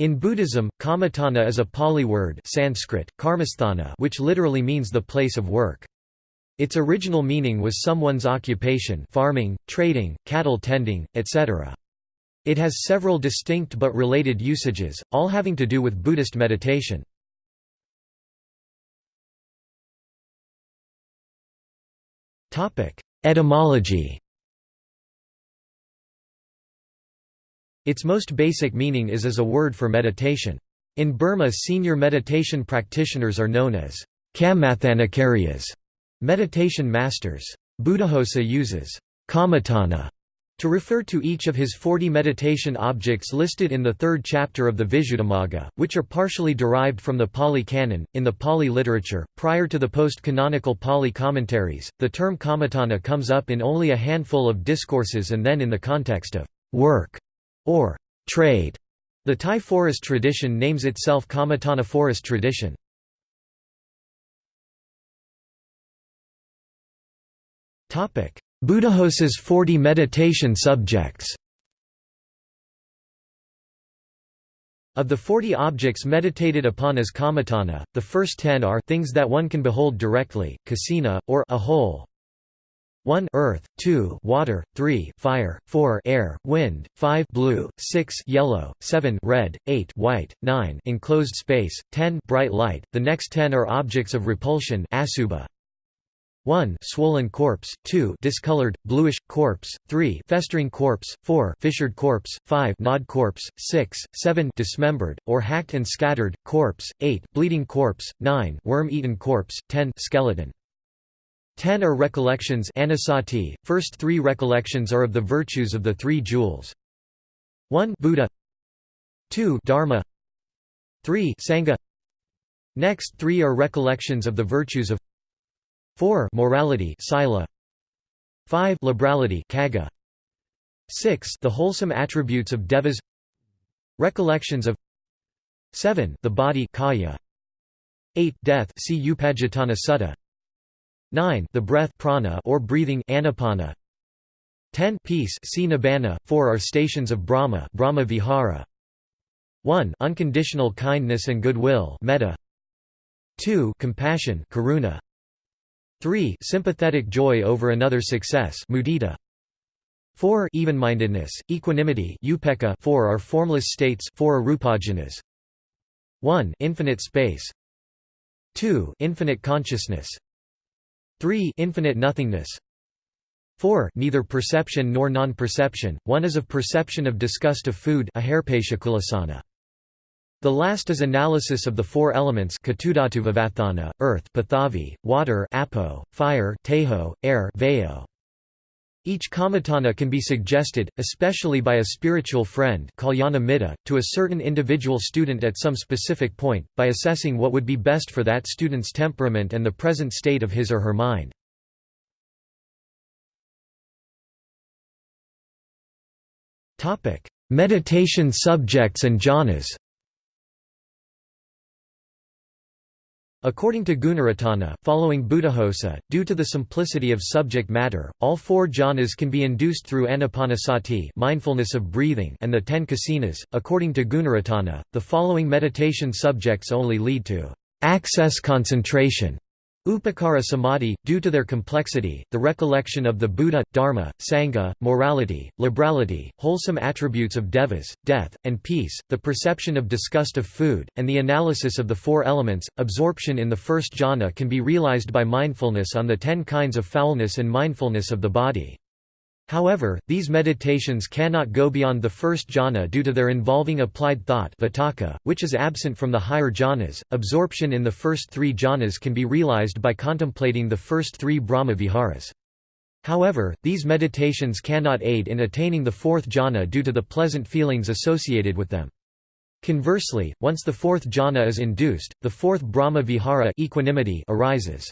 In Buddhism, kamatthana is a Pali word Sanskrit, karmasthana which literally means the place of work. Its original meaning was someone's occupation farming, trading, cattle tending, etc. It has several distinct but related usages, all having to do with Buddhist meditation. Etymology Its most basic meaning is as a word for meditation. In Burma senior meditation practitioners are known as Kammatthanacharyas, meditation masters. Buddhaghosa uses kamatthana to refer to each of his 40 meditation objects listed in the third chapter of the Visuddhimagga, which are partially derived from the Pali Canon. In the Pali literature, prior to the post canonical Pali commentaries, the term kamatthana comes up in only a handful of discourses and then in the context of work or trade. The Thai forest tradition names itself Kamatthana forest tradition. Buddhaghosa's 40 meditation subjects Of the 40 objects meditated upon as kamatthana, the first 10 are things that one can behold directly, kasina, or a whole, 1 earth, 2 water, 3 fire, 4 air, wind, 5 blue, 6 yellow, 7 red, 8 white, 9 enclosed space, 10 bright light. The next 10 are objects of repulsion asuba. 1 swollen corpse, 2 discolored, bluish, corpse, 3 festering corpse, 4 fissured corpse, 5 gnawed corpse, 6, 7 dismembered, or hacked and scattered, corpse, 8 bleeding corpse, 9 worm-eaten corpse, 10 skeleton. Ten are recollections anusati. First three recollections are of the virtues of the three jewels. 1 Buddha. 2 Dharma. 3 Sangha. Next three are recollections of the virtues of 4 morality sila. 5 liberality kaga 6 the wholesome attributes of devas. Recollections of 7 the body kaya. 8 death see upajjhatthana sutta 9 the breath prana or breathing anapana. 10 peace see nibbana 4 are stations of brahma brahma vihara 1 unconditional kindness and goodwill metta. 2 compassion karuna. 3 sympathetic joy over another's success mudita. 4 even-mindedness equanimity upekkha 4 are formless states 4 arupajhanas 1 infinite space. 2 infinite consciousness 3 infinite nothingness. 4 neither perception nor non-perception, one is of perception of disgust of food the last is analysis of the four elements earth pathavi, water apo, fire teho, air veo. Each kamatthana can be suggested, especially by a spiritual friend to a certain individual student at some specific point, by assessing what would be best for that student's temperament and the present state of his or her mind. Meditation subjects and jhanas According to Gunaratana, following Buddhaghosa, due to the simplicity of subject matter, all four jhanas can be induced through anapanasati mindfulness of breathing and the ten kasinas. According to Gunaratana, the following meditation subjects only lead to access concentration Upacara samadhi, due to their complexity, the recollection of the Buddha, Dharma, Sangha, morality, liberality, wholesome attributes of devas, death, and peace, the perception of disgust of food, and the analysis of the four elements, absorption in the first jhana can be realized by mindfulness on the ten kinds of foulness and mindfulness of the body. However, these meditations cannot go beyond the first jhana due to their involving applied thought vitakka, which is absent from the higher jhanas. Absorption in the first three jhanas can be realized by contemplating the first three Brahma viharas. However, these meditations cannot aid in attaining the fourth jhana due to the pleasant feelings associated with them. Conversely, once the fourth jhana is induced, the fourth Brahma vihara equanimity arises.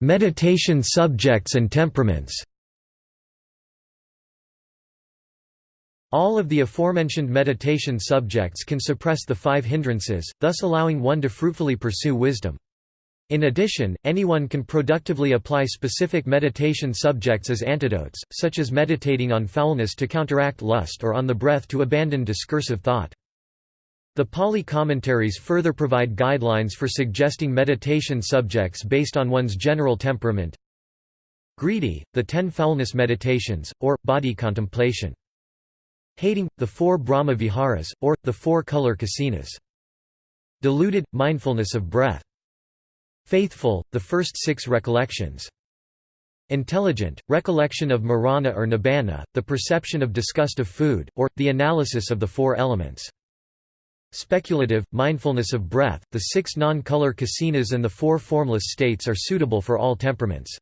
Meditation subjects and temperaments All of the aforementioned meditation subjects can suppress the five hindrances, thus allowing one to fruitfully pursue wisdom. In addition, anyone can productively apply specific meditation subjects as antidotes, such as meditating on foulness to counteract lust or on the breath to abandon discursive thought. The Pali commentaries further provide guidelines for suggesting meditation subjects based on one's general temperament. Greedy, the ten foulness meditations, or, body contemplation. Hating, the four Brahma viharas, or, the four color kasinas. Deluded, mindfulness of breath. Faithful, the first six recollections. Intelligent, recollection of marana or nibbana, the perception of disgust of food, or, the analysis of the four elements. Speculative, mindfulness of breath, the six non-color kasinas and the four formless states are suitable for all temperaments.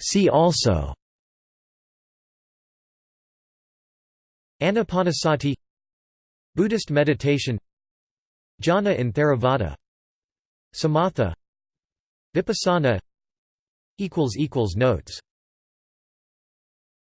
See also Anapanasati Buddhist meditation Jhana in Theravada Samatha Vipassana Notes